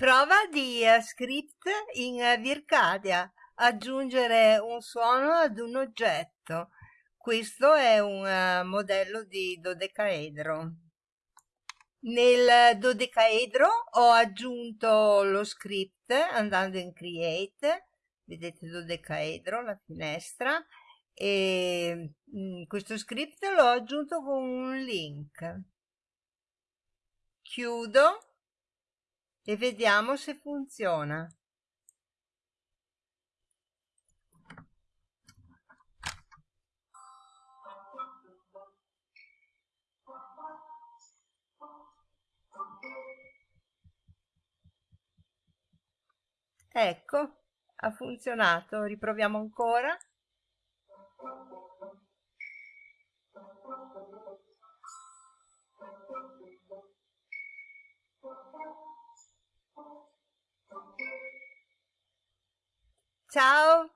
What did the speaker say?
Prova di uh, script in uh, Vircadia, aggiungere un suono ad un oggetto. Questo è un uh, modello di dodecaedro. Nel dodecaedro ho aggiunto lo script andando in create, vedete dodecaedro, la finestra, e mm, questo script l'ho aggiunto con un link. Chiudo e vediamo se funziona. Ecco, ha funzionato. Riproviamo ancora. Chao.